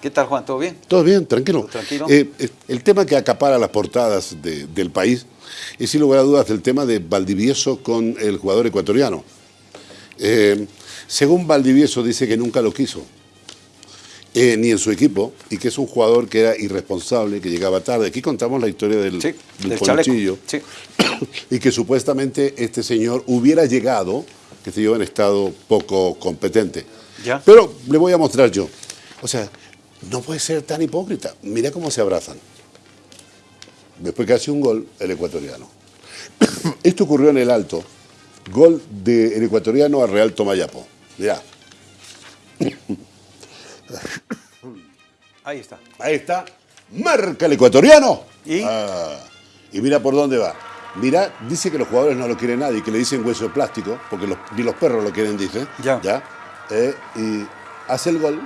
¿Qué tal, Juan? ¿Todo bien? Todo bien, tranquilo. tranquilo? Eh, eh, el tema que acapara las portadas de- del país es, sin lugar a dudas, el tema de Valdivieso con el jugador ecuatoriano. Eh, según Valdivieso, dice que nunca lo quiso, eh, ni en su equipo, y que es un jugador que era irresponsable, que llegaba tarde. Aquí contamos la historia del, Sí, del del. Sí. y que supuestamente este señor hubiera llegado, que se yo, en estado poco competente. Ya. Pero le voy a mostrar yo. O sea, no puede ser tan hipócrita. Mira cómo se abrazan. Después que hace un gol el ecuatoriano. Esto ocurrió en el Alto. Gol del ecuatoriano a Real Tomayapo. Mira, Ahí está. ahí está. Marca el ecuatoriano. ¿Y? Ah, y mira por dónde va. Mira, dice que los jugadores no lo quieren nadie, que le dicen hueso de plástico, porque los- ni los perros lo quieren, dice. Ya. Eh, y hace el gol,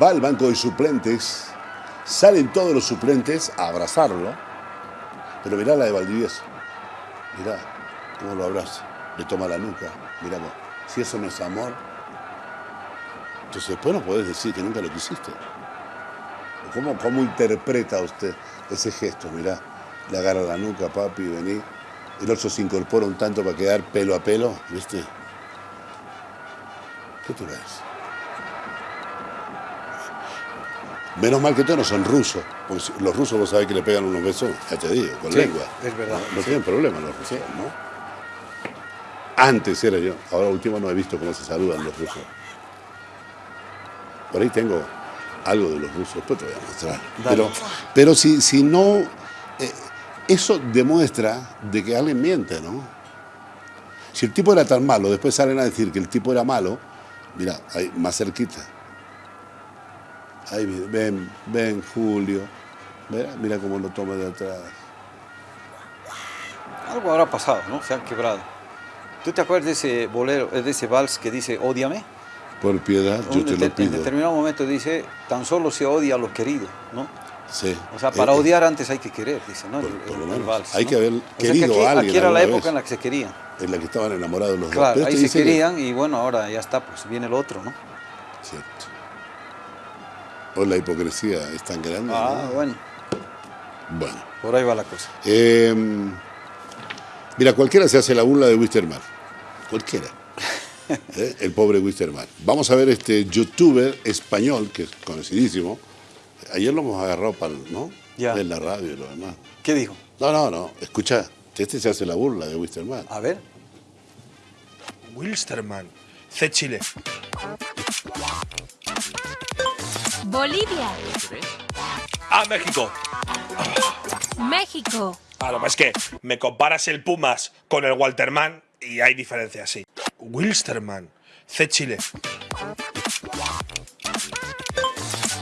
va al banco de suplentes, salen todos los suplentes a abrazarlo, pero mirá la de Valdivieso. Mirá cómo lo abraza, le toma la nuca, mirá vos. Si eso no es amor, entonces después no podés decir que nunca lo quisiste. ¿Cómo, ¿Cómo interpreta usted ese gesto? Mirá, le agarra la nuca, papi, vení. El otro se incorpora un tanto para quedar pelo a pelo, ¿viste? ¿Qué te ves? Menos mal que todos no son rusos, porque los rusos vos sabés que le pegan unos besos, ya te digo, con Sí, lengua. es verdad. No, no tienen problema los rusos, ¿no? Antes era yo, ahora último no he visto cómo se saludan los rusos. Por ahí tengo algo de los rusos, después te voy a mostrar. Dale. Pero, pero si, si no, eh, eso demuestra de que alguien miente, ¿no? Si el tipo era tan malo, después salen a decir que el tipo era malo, mira, ahí más cerquita. Ahí ven, ven Julio, mira, mira cómo lo toma de atrás. Algo habrá pasado, ¿no? Se han quebrado. ¿Tú te acuerdas de ese bolero, de ese vals que dice ódiame? Por piedad, yo te lo En pido. determinado momento dice, tan solo se odia a los queridos, ¿no? Sí. O sea, para Eh, odiar antes hay que querer, dice, ¿no? por- El- por el- lo el menos. vals, Hay ¿no? que haber O sea que querido aquí, a alguien Aquí era la época vez. en la que se querían. En la que estaban enamorados los Claro, dos. Pero ahí se que- querían y bueno, ahora ya está, pues viene el otro, ¿no? Cierto. Hoy la hipocresía es tan grande. Ah, ¿no? bueno, Bueno. por ahí va la cosa. Eh, mira, cualquiera se hace la burla de Wisterman. Cualquiera. Eh, El pobre Wisterman. Vamos a ver este youtuber español, que es conocidísimo. Ayer lo hemos agarrado para, ¿no? Ya. En la radio y lo demás. ¿Qué dijo? No, no, no. Escucha, este se hace la burla de Wisterman. A ver. Wilstermann, C. Chile. Bolivia, Ah, México. México, Ah, lo que es que me comparas el Pumas con el Walterman y hay diferencias, sí. Wilstermann, C. Chile.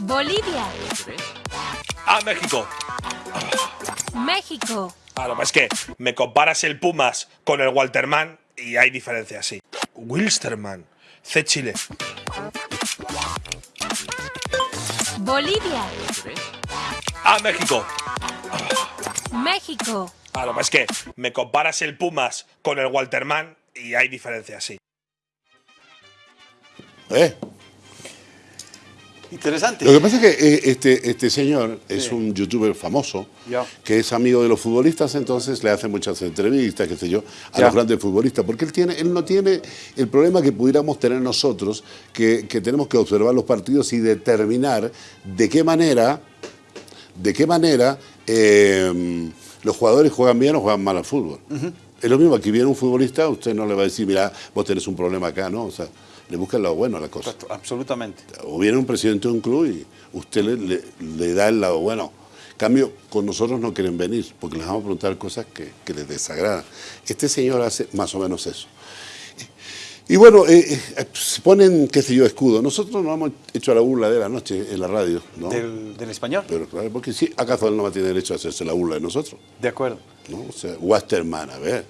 Bolivia, Ah, México. México, Ah, lo que es que me comparas el Pumas con el Walterman y hay diferencias, sí. Wilstermann, C. Chile. Bolivia, Ah, México. México, Ah, lo que es que me comparas el Pumas con el Walterman y hay diferencias, sí. ¿Eh? Interesante. Lo que pasa es que eh, este, este señor es un youtuber famoso, que es amigo de los futbolistas, entonces le hace muchas entrevistas, qué sé yo, a los grandes futbolistas, porque él, tiene, él no tiene el problema que pudiéramos tener nosotros, que, que tenemos que observar los partidos y determinar de qué manera, de qué manera eh, los jugadores juegan bien o juegan mal al fútbol. Es lo mismo, aquí viene un futbolista, usted no le va a decir, mira, vos tenés un problema acá, ¿no? O sea, le busca lo bueno a la cosa. Absolutamente. O viene un presidente de un club y usted le, le- le da el lado bueno. En cambio, con nosotros no quieren venir porque les vamos a preguntar cosas que, que les desagradan. Este señor hace más o menos eso. Y bueno, eh, eh, se ponen, qué sé yo, escudo. Nosotros no hemos hecho la burla de la noche en la radio, ¿no? Del, del español. Pero claro, porque sí, acaso él no va a tener derecho a hacerse la burla de nosotros, De acuerdo. ¿no? O sea, Westerman, a ver.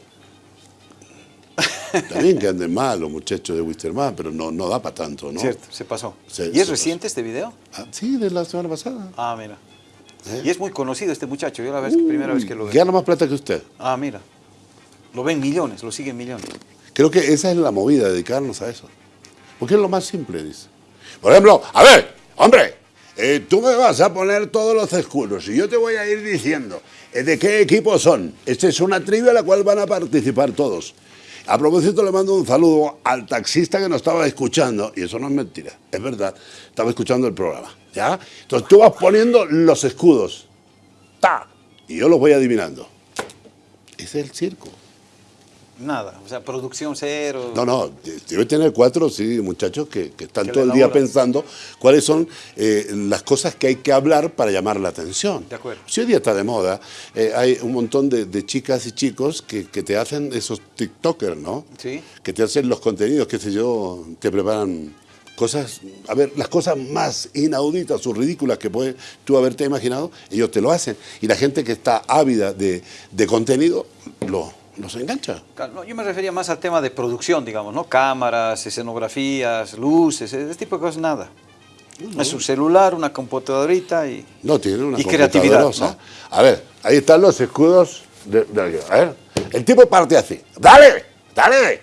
También que anden mal los muchachos de Wisterman, pero no, no da para tanto, ¿no? Cierto, se pasó. Se- ¿Y es reciente este video? Ah, sí, de la semana pasada. Ah, mira. ¿Eh? Y es muy conocido este muchacho. Yo la vez, primera vez que lo veo. Gana más plata que usted. Ah, mira. Lo ven millones, lo siguen millones. Creo que esa es la movida, dedicarnos a eso. Porque es lo más simple, dice. Por ejemplo, a ver, hombre, eh, tú me vas a poner todos los escudos y yo te voy a ir diciendo eh, de qué equipo son. Esta es una trivia en la cual van a participar todos. A propósito, le mando un saludo al taxista que nos estaba escuchando, y eso no es mentira, es verdad, estaba escuchando el programa, ¿ya? Entonces tú vas poniendo los escudos, ¡ta! Y yo los voy adivinando. Ese es el circo. Nada, o sea, producción cero. No, no, debe tener cuatro, sí, muchachos que, que están Que todo el día pensando cuáles son eh, las cosas que hay que hablar para llamar la atención. De acuerdo. Si hoy día está de moda, eh, hay un montón de, de chicas y chicos que, que te hacen esos TikTokers, ¿no? Sí. Que te hacen los contenidos, qué sé yo, te preparan cosas, a ver, las cosas más inauditas o ridículas que puedes tú haberte imaginado, ellos te lo hacen. Y la gente que está ávida de, de contenido, lo, los engancha. Claro, no, yo me refería más al tema de producción, digamos, ¿no? Cámaras, escenografías, luces, ese tipo de cosas, nada. Es un celular, una computadorita y... No, tiene una Y creatividad. A ver, ahí están los escudos de. A ver, el tipo parte así. ¡Dale! ¡Dale!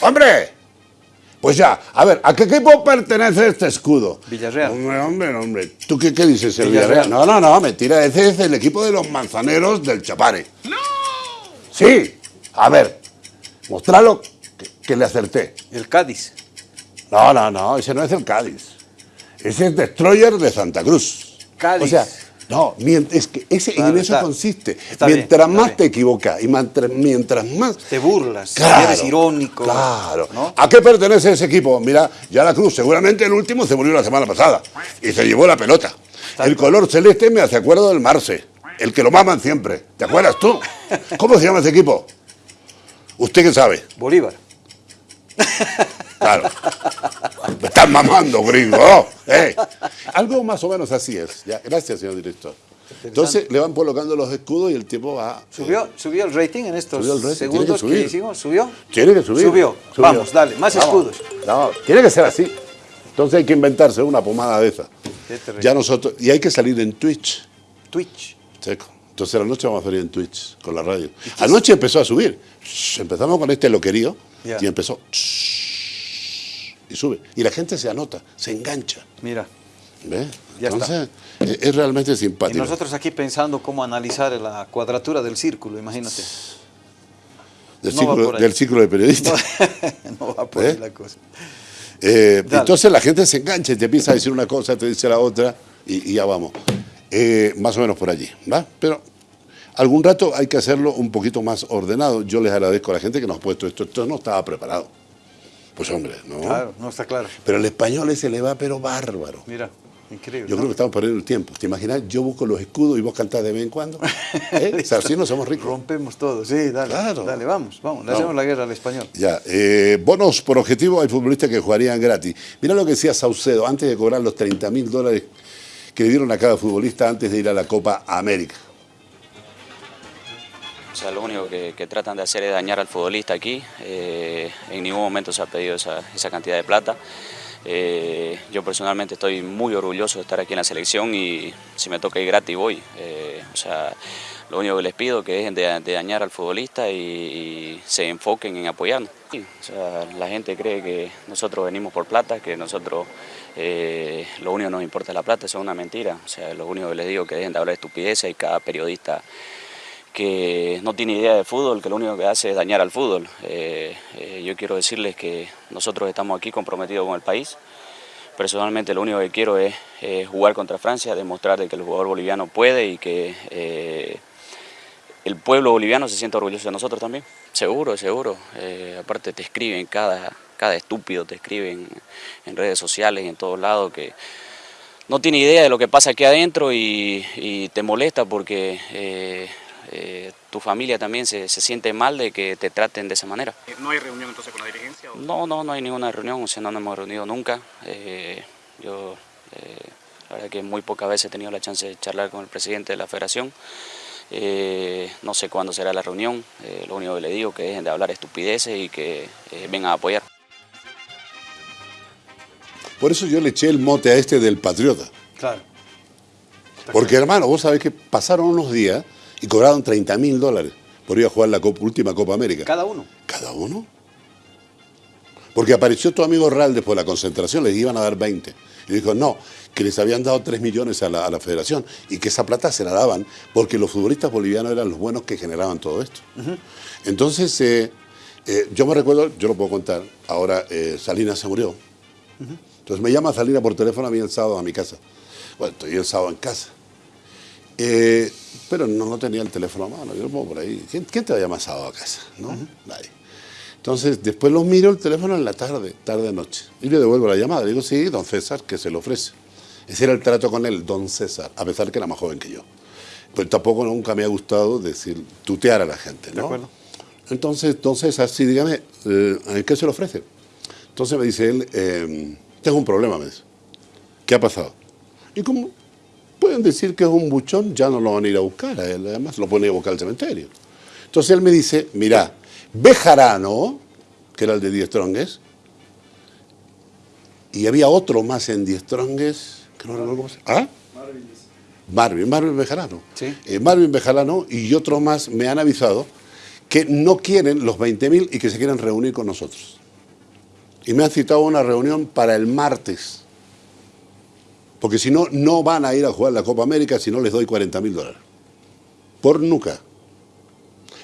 ¡Hombre! Pues ya, a ver, ¿a qué equipo pertenece este escudo? Villarreal. Hombre, hombre, hombre. ¿Tú qué, qué dices, el Villarreal. Villarreal? No, no, no, mentira. Ese es el equipo de los manzaneros del Chapare. ¡No! Sí. A ver, mostralo que, que le acerté. El Cádiz. No, no, no, ese no es el Cádiz. Ese es Destroyer de Santa Cruz. Cádiz. O sea, no, es que ese, Claro, en eso está- consiste. está mientras más bien. te equivocas y mantra- mientras más... Te burlas, Claro, eres irónico. Claro. ¿no? ¿A qué pertenece ese equipo? Mira, ya la Cruz, seguramente el último se murió la semana pasada y se llevó la pelota. El color celeste me hace acuerdo del Marce, el que lo maman siempre. ¿Te acuerdas tú? ¿Cómo se llama ese equipo? ¿Usted qué sabe? Bolívar. Claro. Me están mamando, gringo. ¿eh? Algo más o menos así es. Ya, gracias, señor director. Entonces le van colocando los escudos y el tipo va. ¿Subió, ¿Subió el rating en estos el rating, segundos que hicimos? ¿Subió? Tiene que subir. Subió. Subió. Vamos, dale, más Vamos. escudos. No, tiene que ser así. Entonces hay que inventarse una pomada de esa. Ya nosotros. Y hay que salir en Twitch. Twitch. Entonces la noche vamos a salir en Twitch con la radio. Anoche empezó a subir. Empezamos con este loquerío Ya. y empezó. Y sube. Y la gente se anota, se engancha. Mira. ¿Ves? Ya Entonces es, es realmente Y simpático. nosotros aquí pensando cómo analizar la cuadratura del círculo, imagínate. del, no del ciclo de periodista. no va por ahí ¿Eh? la cosa. Eh, entonces la gente se engancha y te empieza a decir una cosa, te dice la otra y, y ya vamos. Eh, más o menos por allí, ¿va? Pero algún rato hay que hacerlo un poquito más ordenado. Yo les agradezco a la gente que nos ha puesto esto. Esto no estaba preparado. Pues hombre, ¿no? Claro, no está claro. Pero el español ese le va pero bárbaro. Mira, increíble. Yo ¿no? creo que estamos perdiendo el tiempo. ¿Te imaginas? Yo busco los escudos y vos cantás de vez en cuando. ¿Eh? O sea, así no somos ricos. Rompemos todo, sí, dale. Claro. Dale, vamos, vamos. Le hacemos la guerra al español. Ya, eh, bonos por objetivo hay futbolistas que jugarían gratis. Mira lo que decía Saucedo, antes de cobrar los 30 mil dólares que le dieron a cada futbolista antes de ir a la Copa América. O sea, lo único que, que tratan de hacer es dañar al futbolista aquí. Eh, en ningún momento se ha pedido esa, esa cantidad de plata. Eh, yo personalmente estoy muy orgulloso de estar aquí en la selección y si me toca ir gratis voy. Eh, o sea, lo único que les pido que dejen de, de dañar al futbolista y, y se enfoquen en apoyarnos. O sea, la gente cree que nosotros venimos por plata, que nosotros eh, lo único que nos importa es la plata, es una mentira. O sea, lo único que les digo es que dejen de hablar de estupideces y cada periodista que no tiene idea de fútbol, que lo único que hace es dañar al fútbol. Eh, eh, yo quiero decirles que nosotros estamos aquí comprometidos con el país. Personalmente lo único que quiero es jugar contra Francia, demostrar de que el jugador boliviano puede y que eh, el pueblo boliviano se siente orgulloso de nosotros también. Seguro, seguro. Eh, aparte te escriben, cada, cada estúpido te escriben en redes sociales y en todos lados que no tiene idea de lo que pasa aquí adentro y, y te molesta porque eh, eh, tu familia también se, se siente mal de que te traten de esa manera. ¿No hay reunión entonces con la dirigencia? o- No, no, no hay ninguna reunión, o sea, no nos hemos reunido nunca. Eh, yo, eh, la verdad que muy pocas veces he tenido la chance de charlar con el presidente de la federación. Eh, no sé cuándo será la reunión, eh, lo único que le digo es que dejen de hablar estupideces y que eh, vengan a apoyar. Por eso yo le eché el mote a este del patriota. Claro. Porque hermano, vos sabés que pasaron unos días y cobraron 30 mil dólares por ir a jugar la Copa- última Copa América. Cada uno. ¿Cada uno? Porque apareció tu amigo Real después de la concentración, les iban a dar 20. Y dijo, no, que les habían dado 3 millones a la, a la federación y que esa plata se la daban porque los futbolistas bolivianos eran los buenos que generaban todo esto. Entonces, eh, eh, yo me recuerdo, yo lo puedo contar, ahora eh, Salinas se murió. Entonces me llama Salinas por teléfono a mí el sábado a mi casa. Bueno, estoy el sábado en casa. Eh, pero no, no tenía el teléfono a mano, yo lo pongo por ahí. ¿Quién, quién te va a llamar sábado a casa? ¿No? Nadie. Entonces, después lo miro el teléfono en la tarde, tarde-noche. Y le devuelvo la llamada. Le digo, sí, don César, que se le ofrece. Ese era el trato con él, don César, a pesar que era más joven que yo. Pero tampoco nunca me ha gustado decir, tutear a la gente, ¿no? De acuerdo. Entonces, don César, sí, dígame, eh, ¿a ¿qué se le ofrece? Entonces me dice él, eh, tengo un problema, me dice. ¿Qué ha pasado? Y como pueden decir que es un buchón, ya no lo van a ir a buscar a él, además lo pueden ir a buscar al cementerio. Entonces él me dice, mira, Bejarano, que era el de Die Strongest, y había otro más en Die Strongest, que no recuerdo cómo se ¿Ah? Marvin, Marvin Bejarano. Sí. Eh, Marvin Bejarano y otros más me han avisado que no quieren los 20.000 y que se quieren reunir con nosotros. Y me han citado una reunión para el martes. Porque si no, no van a ir a jugar la Copa América si no les doy 40 mil dólares. Por nunca.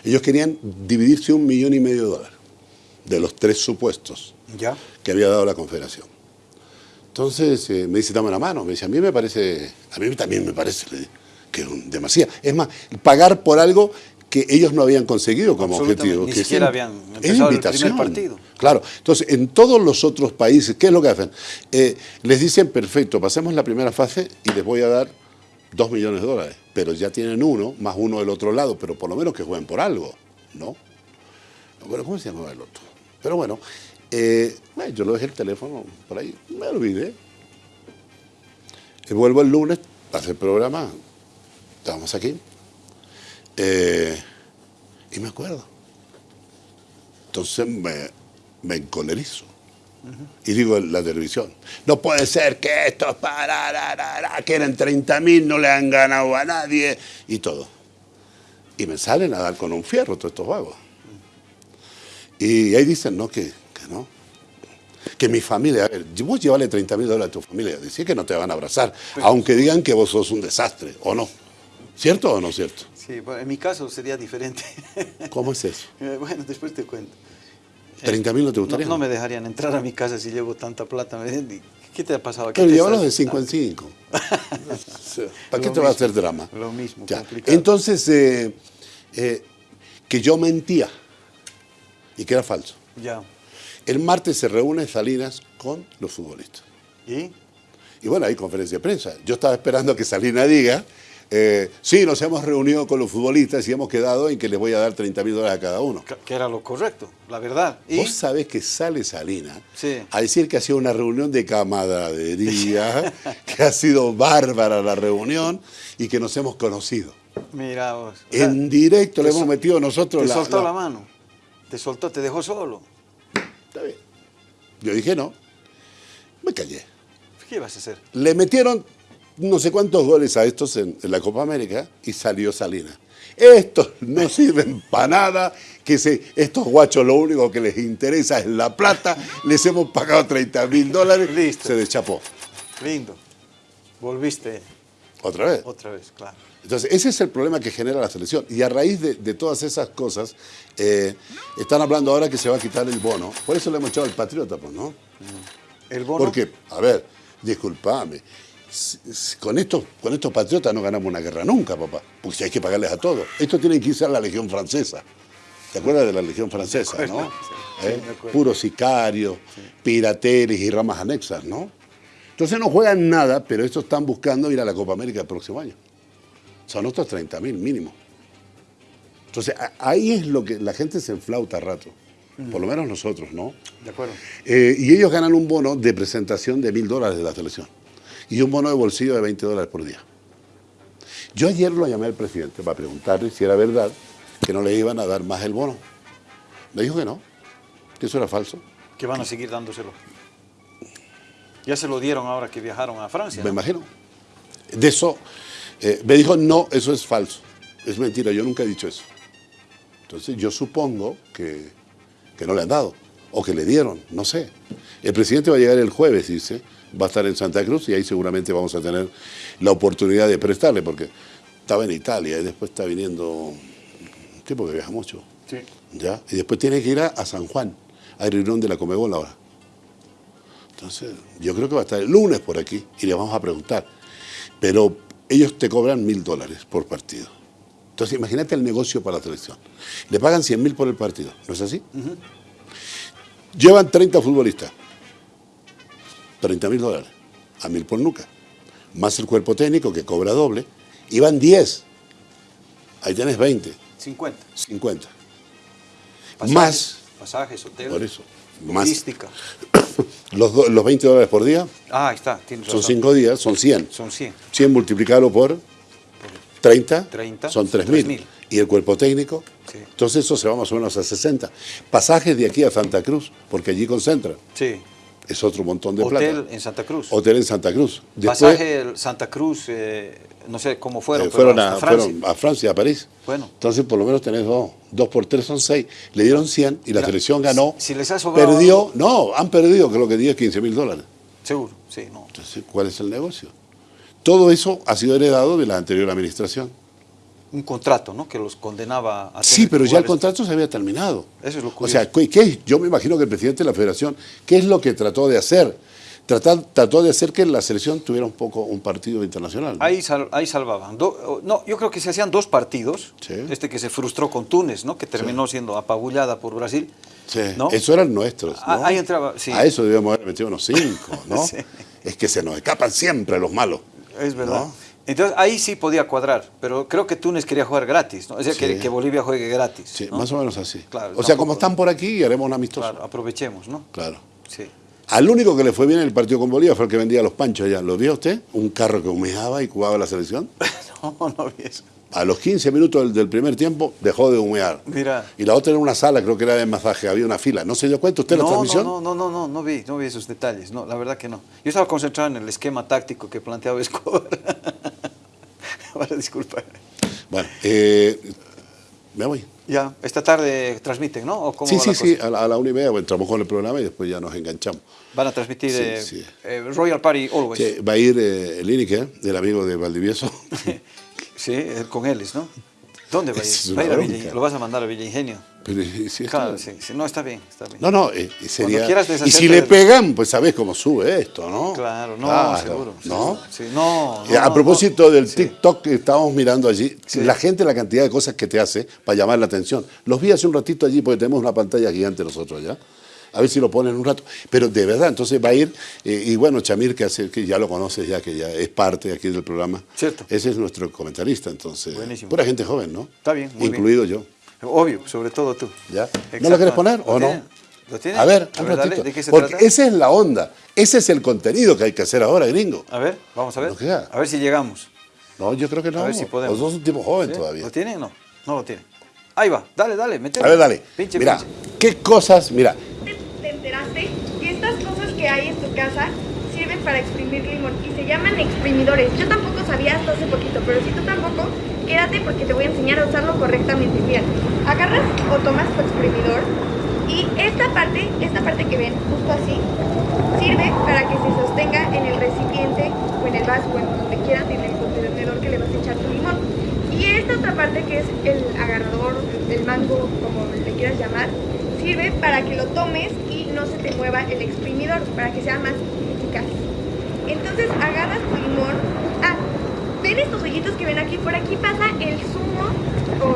Ellos querían dividirse un millón y medio de dólares de los tres supuestos Ya. que había dado la Confederación. Entonces eh, me dice, dame la mano. Me dice, a mí me parece, a mí también me parece que es demasiado. Es más, pagar por algo que ellos no habían conseguido como objetivo. ni que siquiera habían empezado el primer partido. Claro, entonces en todos los otros países, ¿qué es lo que hacen? Eh, les dicen, perfecto, pasemos la primera fase y les voy a dar dos millones de dólares, pero ya tienen uno, más uno del otro lado, pero por lo menos que jueguen por algo, ¿no? Bueno, ¿cómo se llamaba el otro? Pero bueno, eh, yo lo dejé el teléfono por ahí, me olvidé. Y vuelvo el lunes, hace el programa, estábamos aquí, eh, y me acuerdo. Entonces me, me encolerizo. Y digo la televisión, no puede ser que estos para, ra, ra, ra, que eran 30 mil, no le han ganado a nadie y todo. Y me salen a dar con un fierro todos estos vagos. Y ahí dicen, no, que, que no. Que mi familia, a ver, vos llevarle 30 mil dólares a tu familia, decir que no te van a abrazar, aunque digan que vos sos un desastre, ¿o no? ¿Cierto o no cierto? Sí, bueno, en mi caso sería diferente. ¿Cómo es eso? Bueno, después te cuento. ¿30 mil no te gustaría? no me dejarían entrar a mi casa si llevo tanta plata. Me dicen, ¿Qué te ha pasado? ¿Qué Pero llévalos de 5 en 5. ¿Para qué te va a hacer drama? lo mismo, Ya. complicado. Entonces, eh, eh, que yo mentía y que era falso. Ya. El martes se reúne Salinas con los futbolistas. ¿Y? Y bueno, hay conferencia de prensa. Yo estaba esperando que Salinas diga, eh, sí, nos hemos reunido con los futbolistas y hemos quedado en que les voy a dar 30 mil dólares a cada uno. Que- era lo correcto, la verdad. ¿Y? Vos sabés que sale Salinas Sí. a decir que ha sido una reunión de camaradería, que ha sido bárbara la reunión y que nos hemos conocido. Mira vos. O sea, En directo le te hemos metido nosotros Te la, soltó la- la mano. Te soltó, te dejó solo. Está bien. Yo dije no. Me callé. ¿Qué ibas a hacer? Le metieron no sé cuántos goles a estos en, en la Copa América y salió Salinas. Estos no sirven para nada, que se, estos guachos lo único que les interesa es la plata, les hemos pagado 30 mil dólares, Listo. se deschapó. Lindo. Volviste Otra vez. otra vez, claro. Entonces, ese es el problema que genera la selección. Y a raíz de, de todas esas cosas, eh, están hablando ahora que se va a quitar el bono. Por eso le hemos echado al patriota, pues, ¿no? El bono. Porque, a ver, disculpame, con estos, con estos patriotas no ganamos una guerra nunca, papá. Porque si hay que pagarles a todos. Esto tiene que irse a la Legión Francesa. ¿Te acuerdas de la Legión Francesa, Me acuerdo, no? sí, ¿Eh? sí. Puros sicarios, pirateres y ramas anexas, ¿no? Entonces no juegan nada, pero estos están buscando ir a la Copa América el próximo año. Son otros 30 mil mínimo. Entonces ahí es lo que la gente se enflauta a rato. Por lo menos nosotros, ¿no? De acuerdo. Eh, y ellos ganan un bono de presentación de mil dólares de la selección y un bono de bolsillo de 20 dólares por día. Yo ayer lo llamé al presidente para preguntarle si era verdad que no le iban a dar más el bono. Me dijo que no, que eso era falso. Que van a seguir dándoselo. Ya se lo dieron ahora que viajaron a Francia. Me ¿no? imagino. De eso, eh, me dijo, no, eso es falso. Es mentira, yo nunca he dicho eso. Entonces yo supongo que, que no le han dado. o que le dieron, no sé. El presidente va a llegar el jueves, dice, va a estar en Santa Cruz y ahí seguramente vamos a tener la oportunidad de prestarle, porque estaba en Italia y después está viniendo un tipo que viaja mucho. Sí. ¿ya? Y después tiene que ir a, a San Juan, a reunión de la Comebol ahora. Entonces, yo creo que va a estar el lunes por aquí y le vamos a preguntar. Pero ellos te cobran mil dólares por partido. Entonces, imagínate el negocio para la selección. Le pagan 100 mil por el partido, ¿no es así? Llevan 30 futbolistas. 30 mil dólares. A mil por nuca. Más el cuerpo técnico que cobra doble. Y van 10. Ahí tienes 20. 50. 50. Pasajes, Más, Pasajes, hotel. por eso, más Logística. los, do- los 20 dólares por día, Ah, ahí está. Tienes son razón. 5 días, son 100. Son 100. 100 multiplicarlo por 30, 30, son son 3.000. 3.000. Y el cuerpo técnico, Sí. entonces eso se va más o menos a 60. Pasajes de aquí a Santa Cruz, porque allí concentran. Sí. Es otro montón de Hotel plata. en Santa Cruz. Hotel en Santa Cruz. Después, Pasaje Santa Cruz, eh, no sé cómo fueron, eh, pero fueron, hasta a, Francia. fueron a Francia, a París. Bueno. Entonces, por lo menos tenés dos. Dos por tres son seis. Le dieron 100 y la Mira, selección ganó. si les ha sobrado Perdió, no, han perdido creo que 10, 15 mil dólares. Seguro, sí, no. Entonces, ¿cuál es el negocio? Todo eso ha sido heredado de la anterior administración. Un contrato, ¿no? Que los condenaba a Sí, pero ya el contrato se había terminado. Eso es lo O sea, curioso. ¿qué, qué- yo me imagino que el presidente de la federación, ¿qué es lo que trató de hacer? Tratar- trató de hacer que la selección tuviera un poco un partido internacional. ¿no? Ahí, sal- ahí salvaban. Do- no, yo creo que se hacían dos partidos. Sí. Este que se frustró con Túnez, ¿no? Que terminó siendo apabullada por Brasil. Sí, ¿no? Eso eran nuestros. Ah, ¿no? ahí entraba, sí. A eso debíamos haber metido unos cinco, ¿no? Sí. Es que se nos escapan siempre los malos. Es verdad. Entonces ahí sí podía cuadrar, pero creo que Túnez quería jugar gratis, ¿no? Es decir, que, Sí. que Bolivia juegue gratis. Sí, ¿no? más o menos así. Claro, o sea, como están por aquí, haremos un amistoso. Claro, aprovechemos, ¿no? Claro. Sí. Al único que le fue bien en el partido con Bolivia fue el que vendía los panchos allá. ¿Lo vio usted? Un carro que humeaba y jugaba la selección. no, no vi eso. A los 15 minutos del, del primer tiempo dejó de humear. Mira. Y la otra era una sala, creo que era de masaje, había una fila. ¿No se dio cuenta usted de la no, transmisión? No, no, no, no, no vi, no vi esos detalles, no, la verdad que no. Yo estaba concentrado en el esquema táctico que planteaba Escobar. Ahora, disculpa. Bueno, eh, me voy. Ya, esta tarde transmiten, ¿no? ¿O cómo Sí, sí, sí, a la, a la una y media bueno, entramos con el programa y después ya nos enganchamos. Van a transmitir Sí, eh, sí. eh, Royal Party Always. Sí, va a ir eh, el Inique, el amigo de Valdivieso. Sí, con Ellis, ¿no? ¿Dónde va a ir? Es Va a ir una a Villa- bronca. lo vas a mandar a Villa Ingenio. Pero, ¿y si Claro, sí, sí, no, está bien, está bien. No, no, eh, sería... quieras Y si le pegan, pues sabes cómo sube esto, ¿no? Claro, no, Claro, seguro. ¿No? Sí, no, Eh, no, a propósito del. TikTok que estábamos mirando allí, la gente, la cantidad de cosas que te hace para llamar la atención. Los vi hace un ratito allí porque tenemos una pantalla gigante nosotros allá. A ver si lo ponen un rato. Pero de verdad, entonces va a ir. eh, y bueno, Chamir, que, hace, que ya lo conoces, ya que ya es parte aquí del programa. Cierto. Ese es nuestro comentarista, entonces. Buenísimo. Pura gente joven, ¿no? Está bien, muy bien. Incluido yo. Obvio, sobre todo tú. ¿Ya? ¿No lo quieres poner ¿Lo o no? ¿Lo tiene? A ver, un dale, ratito. ¿de qué se Porque trata? esa es la onda. Ese es el contenido que hay que hacer ahora, gringo. A ver, vamos a ver. A ver si llegamos. No, yo creo que no. A ver si podemos. Los dos un tipo joven ¿Sí? todavía. ¿Lo tiene o no? No lo tiene. Ahí va, dale, dale, métele. A ver, dale. Pinche, mira, pinche. qué cosas, mira, que estas cosas que hay en tu casa sirven para exprimir limón y se llaman exprimidores. Yo tampoco sabía hasta hace poquito, pero si tú tampoco, quédate porque te voy a enseñar a usarlo correctamente. Mira, agarras o tomas tu exprimidor y esta parte, esta parte que ven justo así, sirve para que se sostenga en el recipiente o en el vaso o en donde quieras, en el contenedor que le vas a echar tu limón. Y esta otra parte que es el agarrador, el mango, como le quieras llamar, sirve para que lo tomes y no se te mueva el exprimidor, para que sea más eficaz. Entonces agarras tu limón. Ah, ven estos hoyitos que ven aquí, por aquí pasa el zumo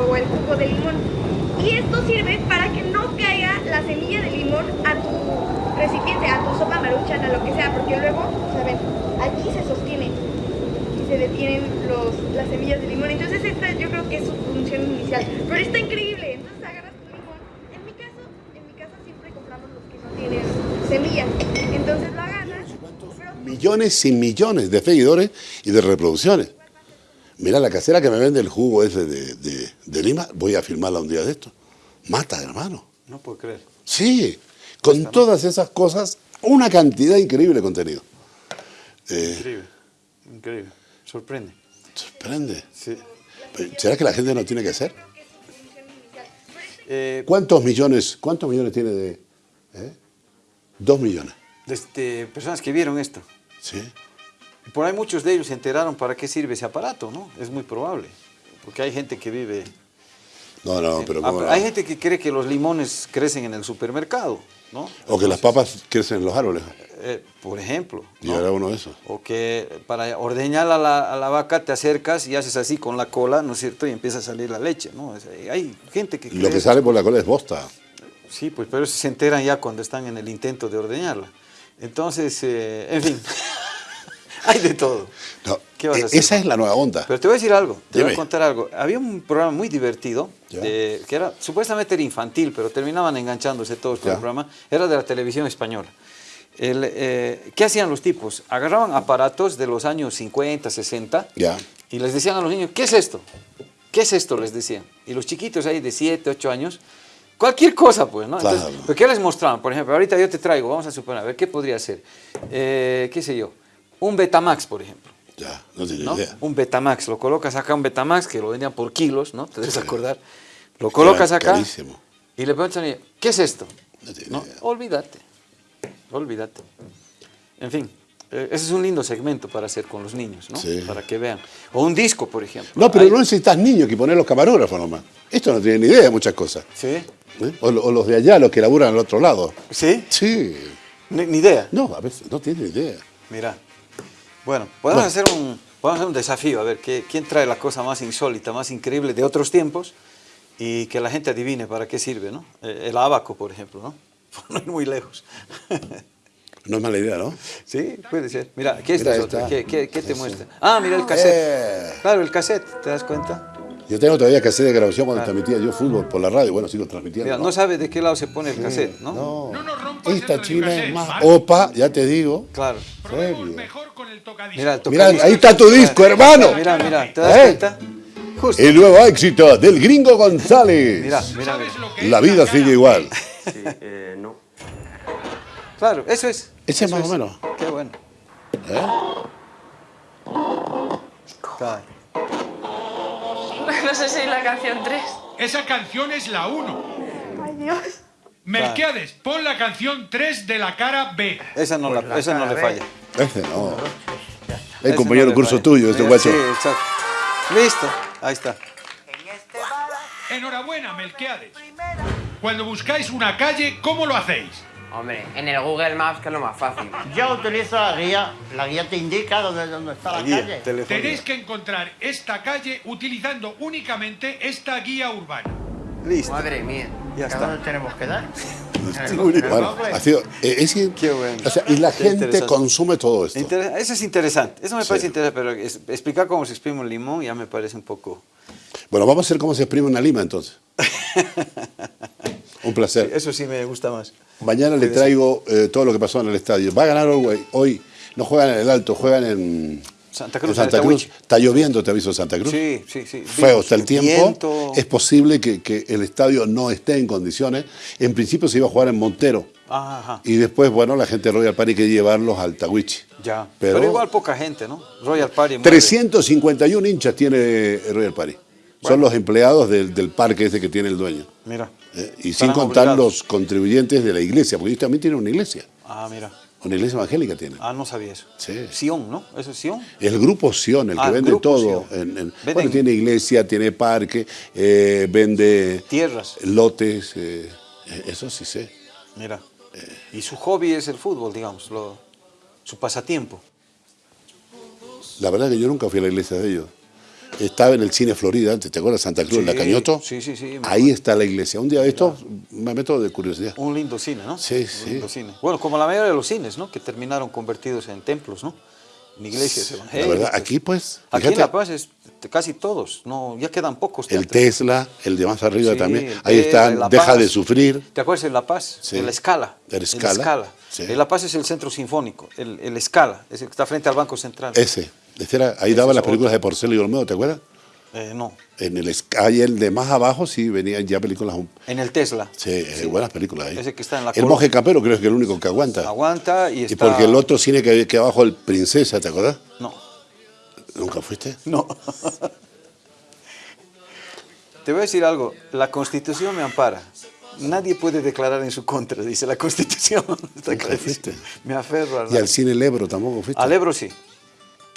o el jugo de limón. Y esto sirve para que no caiga la semilla de limón a tu recipiente, a tu sopa maruchan, a lo que sea, porque luego, ¿saben? Aquí se sostiene y se detienen los, las semillas de limón. Entonces esta yo creo que es su función inicial. Pero está increíble. Entonces agarras tu limón. En mi caso, en mi casa siempre compramos los que no tienen semillas. Entonces lo agarras. pero- millones y millones de seguidores y de reproducciones. Mira, la casera que me vende el jugo ese de, de- de Lima, voy a filmarla un día de esto. Mata, hermano. No puedo creer. Sí, con todas esas cosas, una cantidad increíble de contenido. Eh, Increíble. Increíble. Sorprende. sorprende. Sí. ¿Será que la gente no tiene que hacer? Eh, ¿Cuántos millones, cuántos millones tiene de Dos millones. Este, personas que vieron esto. Sí. Por ahí muchos de ellos se enteraron para qué sirve ese aparato, ¿no? Es muy probable. Porque hay gente que vive... No, no, pero Ah, cómo no. Hay gente que cree que los limones crecen en el supermercado, ¿no? O que las papas crecen en los árboles. Eh, por ejemplo. Y ¿no? ahora uno de esos. O que para ordeñar a la, a la vaca te acercas y haces así con la cola, ¿no es cierto? Y empieza a salir la leche, ¿no? Es- hay gente que Lo cree que eso. sale por la cola es bosta. Sí, pues pero se enteran ya cuando están en el intento de ordeñarla. Entonces, eh, en fin, hay de todo. No, ¿Qué vas a e- hacer? Esa es la nueva onda. Pero te voy a decir algo, te voy Dime. a contar algo. Había un programa muy divertido, de- que era supuestamente era infantil, pero terminaban enganchándose todos con el programa. Era de la televisión española. El, eh, ¿Qué hacían los tipos? Agarraban aparatos de los años 50, 60 Ya. y les decían a los niños, ¿qué es esto? ¿Qué es esto? Les decían. Y los chiquitos ahí de 7, 8 años, cualquier cosa pues, ¿no? Entonces, Claro. ¿pero ¿qué les mostraban? Por ejemplo, ahorita yo te traigo, vamos a suponer, a ver, ¿qué podría ser? Eh, ¿Qué sé yo? Un Betamax, por ejemplo. Ya, no tenía ¿no? idea. Un Betamax, lo colocas acá, un Betamax que lo vendían por kilos, ¿no? Te debes acordar. Lo colocas acá carísimo. y le niño, ¿qué es esto? No tenía No, idea. olvídate, olvídate. En fin, eh, ese es un lindo segmento para hacer con los niños, ¿no? Sí. Para que vean. O un disco, por ejemplo. No, pero no necesitas niños que poner los camarógrafos nomás. Esto no tiene ni idea de muchas cosas. ¿Sí? ¿eh? O, lo- o los de allá, los que laburan al otro lado. ¿Sí? Sí. Ni, ni idea. No, a veces no tienen idea. Mira. Bueno, podemos, Bueno. Hacer un, podemos hacer un desafío, a ver ¿qué- quién trae la cosa más insólita, más increíble de otros tiempos y que la gente adivine para qué sirve, ¿no? Eh, El abaco, por ejemplo, ¿no? No ir muy lejos. No es mala idea, ¿no? sí, puede ser. Mira, aquí está, Mira, otra. ¿Qué, qué- qué te muestra? Ah, mira el cassette. Eh. Claro, el cassette, ¿te das cuenta? Yo tengo todavía que hacer de grabación cuando transmitía yo fútbol por la radio. Bueno, sigo transmitiendo. Mira, no sabe de qué lado se pone el cassette, ¿no? No. No Esta china es más ¿vale? opa, ya te digo. Claro. Serio. mejor con el tocadiscos. Mira, el Mira, tocadiscos. ahí está tu disco, hermano. Mira, mira, ¿te das ¿Eh? cuenta? Justo. El nuevo éxito del gringo González. Mira, mira, ¿Sabes mira. lo que es La vida sigue igual. Claro, eso es. Ese es más o menos. Qué bueno. ¿Eh? Claro. No sé si es la canción 3. Esa canción es la 1. Ay, Dios. Melquiades, pon la canción 3 de la cara B. Esa no, la, esa no le falla. Ese no. Ese El compañero no curso falla. tuyo, este guacho. Sí, exacto. Listo, ahí está. Enhorabuena, Melquiades. Cuando buscáis una calle, ¿cómo lo hacéis? Hombre, en el Google Maps, que es lo más fácil. Yo utilizo la guía. La guía te indica dónde, dónde está la, La guía, calle. telefónica. Tenéis que encontrar esta calle utilizando únicamente esta guía urbana. Listo. Madre mía. Ya ¿A está. dónde tenemos que dar? Bueno, ha sido, eh, es que- Qué bueno. o sea, y la gente consume todo esto. Inter- Eso es interesante. Eso me Sí. parece interesante, pero es- explicar cómo se exprime un limón ya me parece un poco... Bueno, vamos a hacer cómo se exprime una lima entonces. Un placer. Eso sí me gusta más. Mañana le traigo eh, todo lo que pasó en el estadio. Va a ganar Uruguay. Hoy no juegan en el Alto, juegan en Santa en Cruz, Santa Cruz. Está lloviendo, te aviso, Santa Cruz. Sí, sí, sí. Feo está el tiempo. Viento. Es posible que, que el estadio no esté en condiciones. En principio se iba a jugar en Montero. Ajá, ajá. Y después, bueno, la gente de Royal Party quiere llevarlos al Tawichi. Ya. Pero- Pero, igual poca gente, ¿no? Royal Party. mueve. 351 hinchas tiene Royal Party. Son los empleados del, del parque ese que tiene el dueño. Mira. Eh, y sin contar obligados. los contribuyentes de la iglesia, porque ellos también tienen una iglesia. Ah, mira. Una iglesia evangélica tienen. Ah, no sabía eso. Sí. Sion, ¿no? ¿Eso es Sion? El grupo Sion, el que Ah, vende todo. En- en- bueno, tiene iglesia, tiene parque, eh, vende Tierras. lotes, eh, eso sí sé. Mira. Y su hobby es el fútbol, digamos, lo- su pasatiempo. La verdad que yo nunca fui a la iglesia de ellos. Estaba en el cine Florida antes, ¿te acuerdas? Santa Cruz, en la Sí, Cañoto. sí, sí, sí, Ahí está la iglesia. Un día de estos me meto de curiosidad. Un lindo cine, ¿no? Sí, Un sí. lindo cine. Bueno, como la mayoría de los cines, ¿no? Que terminaron convertidos en templos, ¿no? En iglesias La evangélicas. verdad, aquí pues, Aquí en La Paz es casi todos, no, ya quedan pocos. el. Tesla, el de más arriba Sí, también. Ahí están, La Deja de sufrir. ¿Te acuerdas de La Paz? Sí. El Escala. El Scala, sí. El La Paz es el centro sinfónico. El, el Escala, es el que está frente al Banco Central. Ese. Ese era- ahí daban las películas de Porcelo y Olmedo, ¿te acuerdas? Eh, no, En el Sky, ahí el de más abajo sí venían ya películas. en el Tesla. Sí, eh, buenas películas ahí. Ese que está en la el monje campero creo que es el único que aguanta. Aguanta y Y está... porque el otro cine que había que abajo, el Princesa, ¿te acuerdas? No, ¿Nunca fuiste? no. Te voy a decir algo, la Constitución me ampara. Nadie puede declarar en su contra, dice la Constitución. Está Nunca clarísimo. fuiste. Me aferro al, Y al cine El Ebro tampoco fuiste. al Ebro, sí.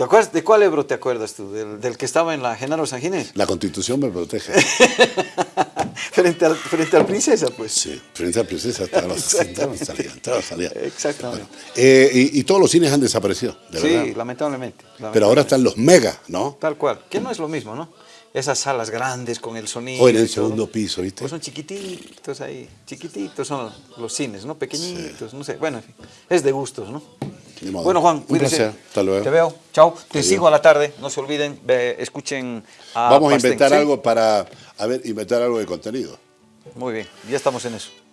¿Te acuerdas, ¿De cuál Ebro te acuerdas tú? ¿Del, del que estaba en la Genaro San Ginés? La Constitución me protege. frente, al, frente al Princesa, pues. Sí, Princesa Princesa estaba Exactamente. salía, estaba salía. Exactamente. Eh, y, y todos los cines han desaparecido, de sí, verdad. lamentablemente, Pero ahora están los mega, ¿no? Tal cual, que no es lo mismo, ¿no? Esas salas grandes con el sonido. O en el todo. segundo piso, ¿viste? Pues son chiquititos ahí, chiquititos son los cines, ¿no? Pequeñitos, no sé. Bueno, en fin, es de gustos, ¿no? Bueno, Juan, Un cuídese. placer. Hasta luego. Te veo. Chao. Te sigo a la tarde. No se olviden, escuchen a Vamos a inventar ¿sí? algo para, a ver, inventar algo de contenido. Muy bien, ya estamos en eso.